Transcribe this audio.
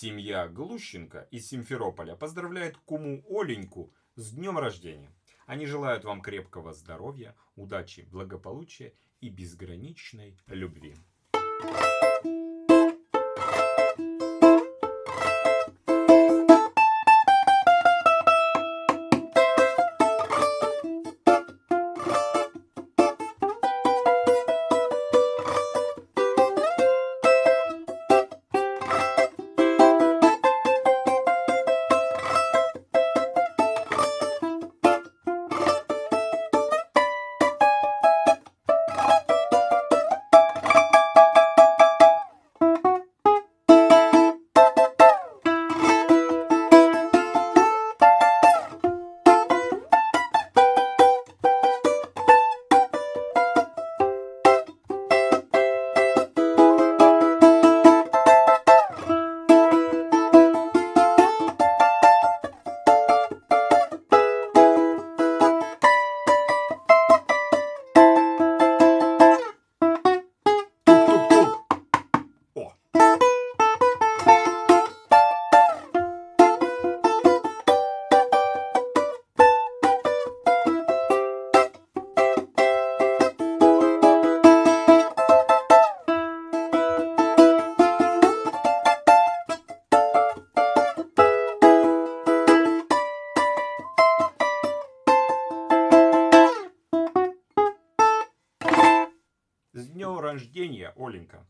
Семья Глущенко из Симферополя поздравляет куму Оленьку с днем рождения. Они желают вам крепкого здоровья, удачи, благополучия и безграничной любви. С днем рождения, Оленька!